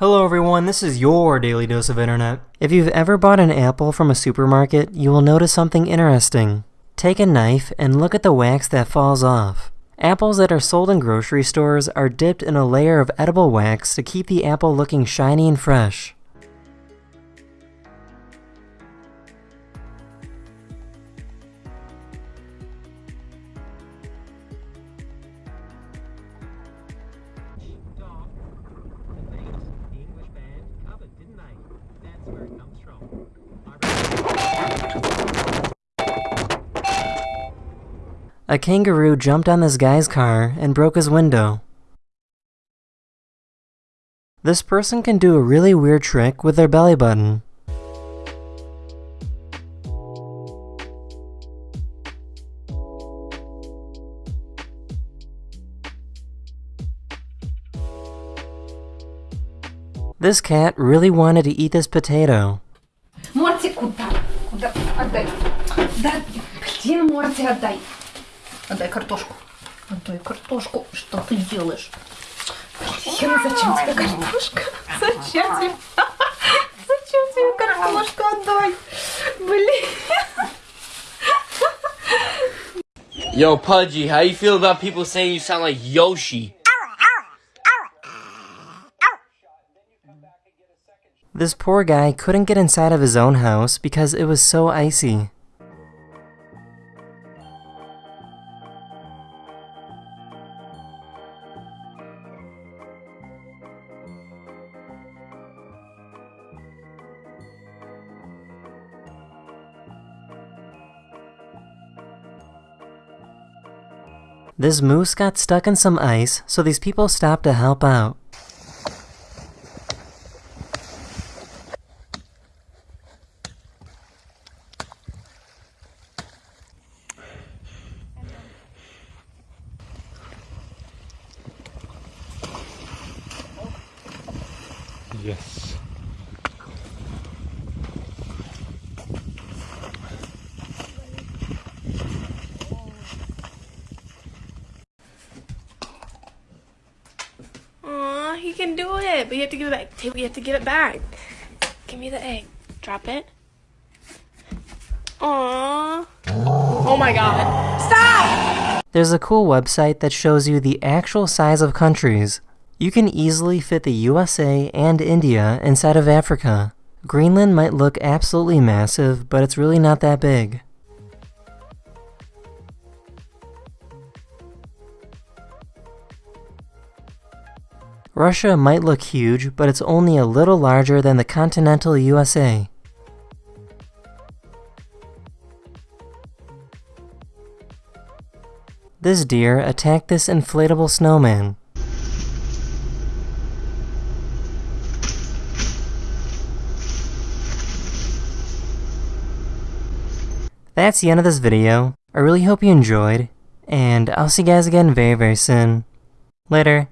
Hello everyone, this is your daily dose of internet. If you've ever bought an apple from a supermarket, you will notice something interesting. Take a knife and look at the wax that falls off. Apples that are sold in grocery stores are dipped in a layer of edible wax to keep the apple looking shiny and fresh. A kangaroo jumped on this guy's car and broke his window. This person can do a really weird trick with their belly button. This cat really wanted to eat this potato. Морти, куда? Куда? Отдай. Да, блин, Морти, отдай. Отдай картошку. Отдай картошку. Что ты делаешь? Блин, зачем тебе картошка? Зачем тебе? Зачем тебе картошку? Отдай. Блин. Yo, Pudgy, how you feel about people saying you sound like Yoshi? This poor guy couldn't get inside of his own house because it was so icy. This moose got stuck in some ice, so these people stopped to help out. Yes. Aw, he can do it, but you have to give it back. Take, you have to give it back. Give me the egg. Drop it. Aw. Oh my god. Stop! There's a cool website that shows you the actual size of countries. You can easily fit the USA and India inside of Africa. Greenland might look absolutely massive, but it's really not that big. Russia might look huge, but it's only a little larger than the continental USA. This deer attacked this inflatable snowman. That's the end of this video. I really hope you enjoyed, and I'll see you guys again very very soon. Later.